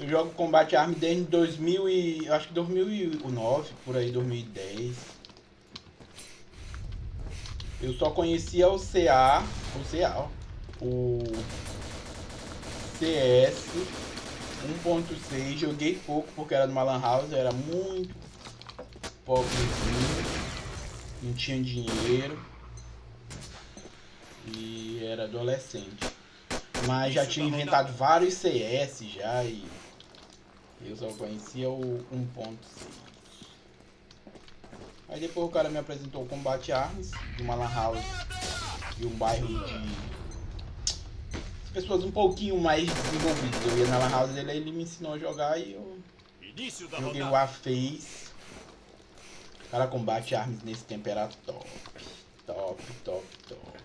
Eu jogo Combate Arms desde 2000 e... acho que 2009, por aí, 2010. Eu só conhecia o CA, o CA, o CS 1.6, joguei pouco porque era numa lan house, era muito pobrezinho, não tinha dinheiro e era adolescente. Mas já tinha inventado vários CS já e eu só conhecia o 1.6. Aí depois o cara me apresentou o Combate Arms de uma lan house de um bairro de pessoas um pouquinho mais desenvolvidas. Eu ia na lan house dele, ele me ensinou a jogar e eu joguei o A-Face. Cara, combate armas nesse tempo era top. Top, top, top.